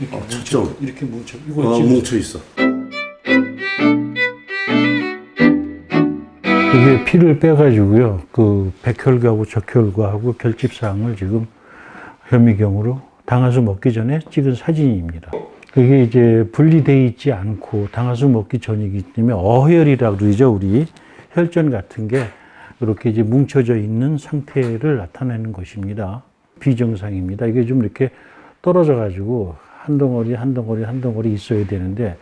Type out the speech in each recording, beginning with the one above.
이렇게 어, 뭉쳐. 이렇게 뭉쳐. 이거 어, 뭉쳐 있어. 이게 피를 빼가지고요. 그 백혈구하고 적혈구하고 결집사항을 지금 현미경으로 당하수 먹기 전에 찍은 사진입니다. 그게 이제 분리돼 있지 않고 당하수 먹기 전이기 때문에 어혈이라고 그러죠. 우리 혈전 같은 게 이렇게 이제 뭉쳐져 있는 상태를 나타내는 것입니다. 비정상입니다. 이게 좀 이렇게 떨어져 가지고 한 덩어리 한 덩어리 한 덩어리 있어야 되는데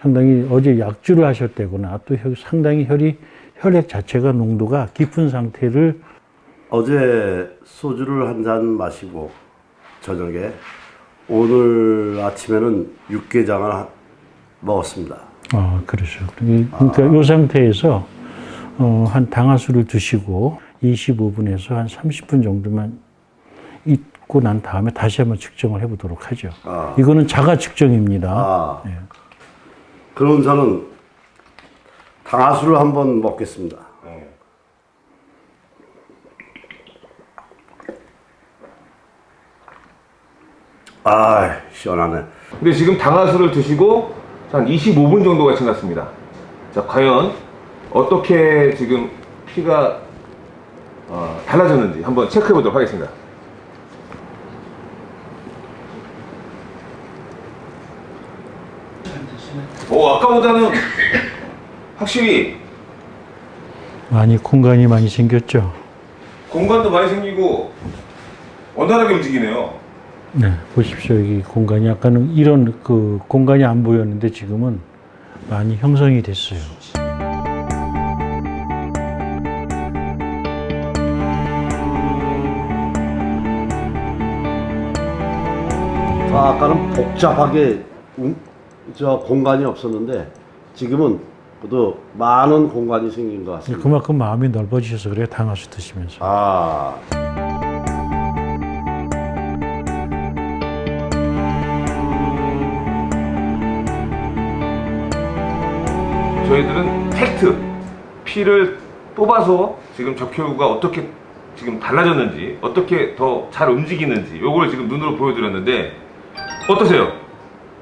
상당히 어제 약주를 하셨다거나 또 혈- 상당히 혈이 혈액 자체가 농도가 깊은 상태를 어제 소주를 한 잔 마시고 저녁에 오늘 아침에는 육개장을 하- 먹었습니다. 아 그러죠. 그러니까 이 상태에서 어, 한 당화수를 드시고 25분에서 한 30분 정도만 있고 난 다음에 다시 한번 측정을 해보도록 하죠. 아. 이거는 자가 측정입니다. 아, 예. 그럼 저는 당하수를 한번 먹겠습니다. 아, 시원하네. 근데 지금 당화수를 드시고 한 25분 정도가 지났습니다. 자, 과연 어떻게 지금 피가 어, 달라졌는지 한번 체크해 보도록 하겠습니다. 오, 아까보다는 확실히 많이 공간이 많이 생겼죠. 공간도 많이 생기고 원활하게 움직이네요. 네, 보십시오. 여기 공간이 아까는 이런 그 공간이 안 보였는데 지금은 많이 형성이 됐어요. 아, 아까는 복잡하게 음, 저 공간이 없었는데 지금은 또 많은 공간이 생긴 것 같습니다. 그만큼 마음이 넓어지셔서 그래요. 당화수 드시면서. 아, 저희들은 팩트 피를 뽑아서 지금 적혈구가 어떻게 지금 달라졌는지 어떻게 더 잘 움직이는지 요걸 지금 눈으로 보여드렸는데 어떠세요?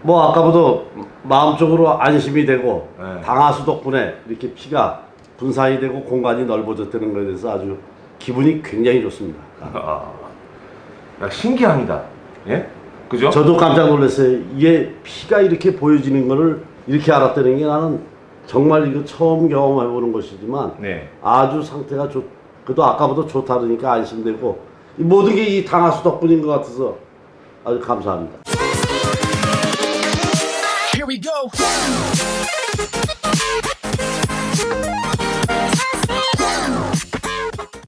뭐 아까보다 마음적으로 안심이 되고 네. 당하수 덕분에 이렇게 피가 분산이 되고 공간이 넓어졌다는 것에 대해서 아주 기분이 굉장히 좋습니다. 아, 야, 신기합니다. 예? 그죠? 저도 깜짝 놀랐어요. 이게 피가 이렇게 보여지는 거를 이렇게 알았다는 게 나는 정말 이거 처음 경험해 보는 것이지만 네. 아주 상태가 좋, 그래도 아까보다 좋다니까 안심되고 이 모든 게 이 당하수 덕분인 것 같아서 아주 감사합니다. Here we go.